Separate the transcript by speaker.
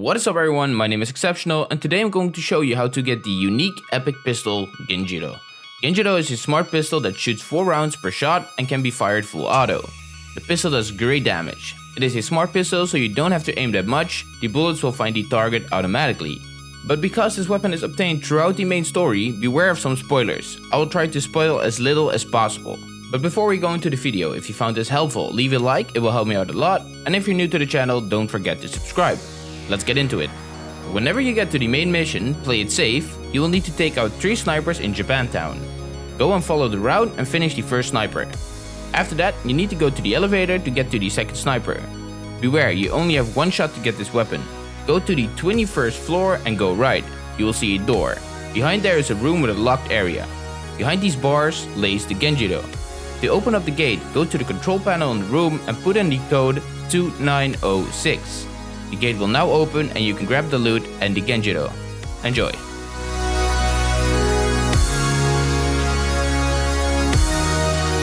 Speaker 1: What is up everyone, my name is Exceptional and today I'm going to show you how to get the unique epic pistol Genjiroh. Genjiroh is a smart pistol that shoots 4 rounds per shot and can be fired full auto. The pistol does great damage. It is a smart pistol so you don't have to aim that much, the bullets will find the target automatically. But because this weapon is obtained throughout the main story, beware of some spoilers. I will try to spoil as little as possible. But before we go into the video, if you found this helpful, leave a like, it will help me out a lot. And if you're new to the channel, don't forget to subscribe. Let's get into it. Whenever you get to the main mission, play it safe, you will need to take out 3 snipers in Japantown. Go and follow the route and finish the first sniper. After that, you need to go to the elevator to get to the second sniper. Beware, you only have one shot to get this weapon. Go to the 21st floor and go right. You will see a door. Behind there is a room with a locked area. Behind these bars lays the Genjiroh. To open up the gate, go to the control panel in the room and put in the code 2906. The gate will now open and you can grab the loot and the Genjiroh. Enjoy!